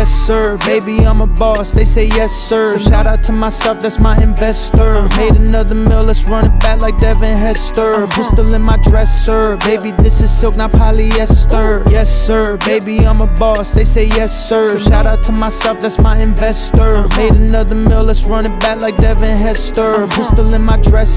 Yes, sir. Baby, I'm a boss. They say yes, sir. Shout out to myself, that's my investor. Made another mill, let's run it back like Devin Hester. Pistol in my dresser. Baby, this is silk, not polyester. Yes, sir. Baby, I'm a boss. They say yes, sir. Shout out to myself, that's my investor. Made another mill, let's run it back like Devin Hester. Pistol in my dresser.